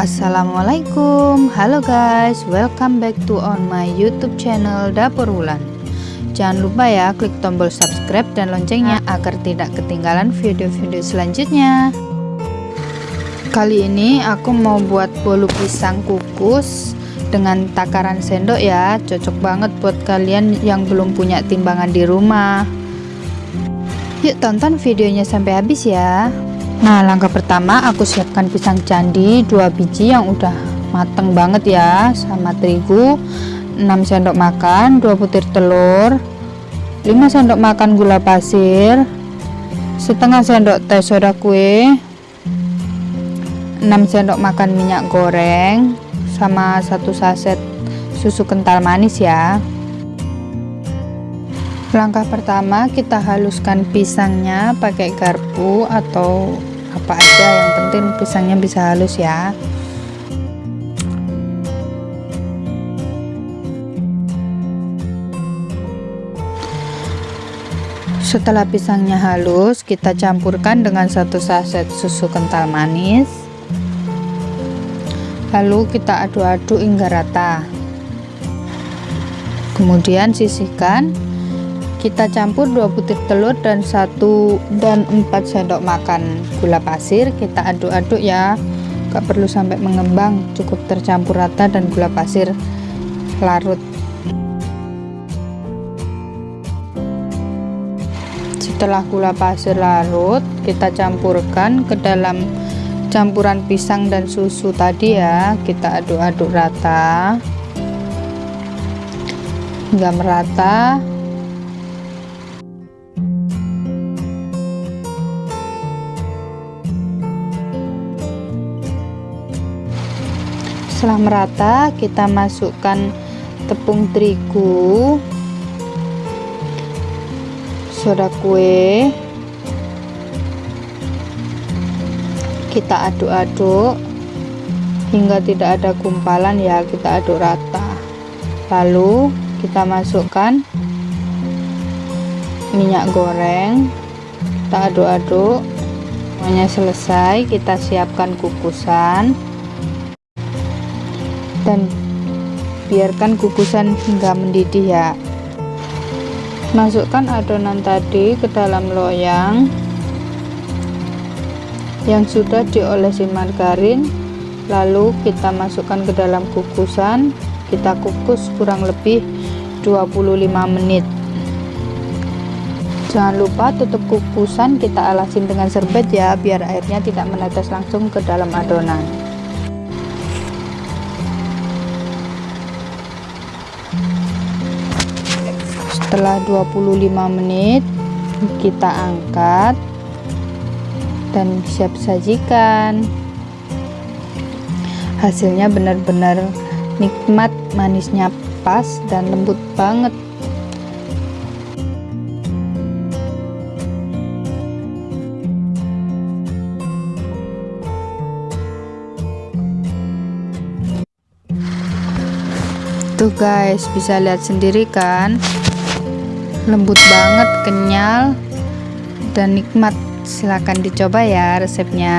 Assalamualaikum. Halo guys Welcome back to on my youtube channel Dapur Wulan. Jangan lupa ya klik tombol subscribe dan loncengnya Agar tidak ketinggalan video-video selanjutnya. Kali ini aku mau buat bolu pisang kukus Dengan takaran sendok ya. Cocok banget buat kalian yang belum punya timbangan di rumah. Yuk tonton videonya sampai habis ya Nah langkah pertama aku siapkan pisang candi dua biji yang udah mateng banget ya sama terigu 6 sendok makan 2 butir telur 5 sendok makan gula pasir setengah sendok teh soda kue 6 sendok makan minyak goreng sama satu saset susu kental manis ya. Langkah pertama kita haluskan pisangnya pakai garpu atau apa aja yang penting pisangnya bisa halus ya. Setelah pisangnya halus kita campurkan dengan satu saset susu kental manis. Lalu kita aduk-aduk hingga rata. Kemudian sisihkan kita campur 2 butir telur dan satu dan 4 sendok makan gula pasir. Kita aduk-aduk ya. Gak perlu sampai mengembang cukup tercampur rata dan gula pasir larut. Setelah gula pasir larut kita campurkan ke dalam campuran pisang dan susu tadi ya. Kita aduk-aduk rata. Hingga merata setelah merata kita masukkan tepung terigu soda kue. Kita aduk-aduk hingga tidak ada gumpalan ya kita aduk rata. Lalu kita masukkan minyak goreng. Kita aduk-aduk semuanya selesai kita siapkan kukusan dan biarkan kukusan hingga mendidih ya. Masukkan adonan tadi ke dalam loyang yang sudah diolesi margarin. Lalu kita masukkan ke dalam kukusan kita kukus kurang lebih 25 menit. Jangan lupa tutup kukusan. Kita alasin dengan serbet ya biar airnya tidak menetes langsung ke dalam adonan setelah 25 menit kita angkat dan siap sajikan. Hasilnya benar-benar nikmat manisnya pas dan lembut banget. Tuh guys bisa lihat sendiri kan lembut banget kenyal dan nikmat. Silahkan dicoba ya resepnya